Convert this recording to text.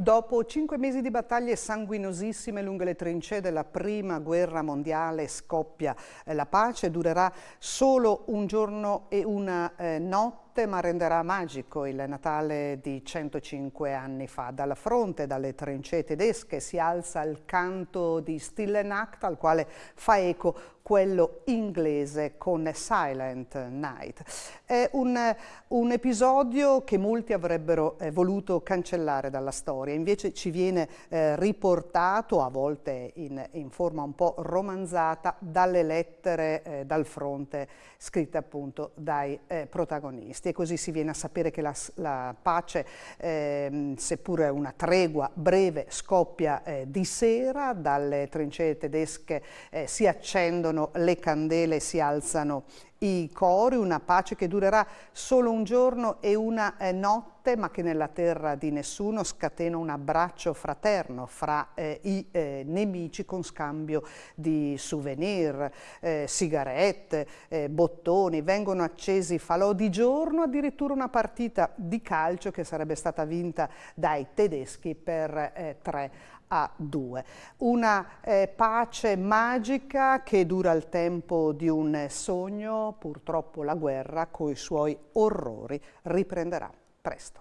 Dopo cinque mesi di battaglie sanguinosissime lungo le trincee della prima guerra mondiale scoppia eh, la pace, durerà solo un giorno e una eh, notte ma renderà magico il Natale di 105 anni fa. Dalla fronte, dalle trincee tedesche, si alza il canto di Stille Nacht al quale fa eco quello inglese con Silent Night. È un, un episodio che molti avrebbero eh, voluto cancellare dalla storia, invece ci viene eh, riportato, a volte in, in, forma un po' romanzata, dalle lettere eh, dal fronte scritte appunto dai eh, protagonisti e così si viene a sapere che la, la pace, ehm, seppure una tregua breve, scoppia eh, di sera, dalle trincee tedesche eh, si accendono le candele, si alzano i cori, una pace che durerà solo un giorno e una eh, notte, ma che nella terra di nessuno scatena un abbraccio fraterno fra eh, i eh, nemici con scambio di souvenir, eh, sigarette, eh, bottoni, vengono accesi falò di giorno, addirittura una partita di calcio che sarebbe stata vinta dai tedeschi per 3 eh, a 2. Una pace magica che dura il tempo di un sogno. Purtroppo la guerra coi suoi orrori riprenderà presto.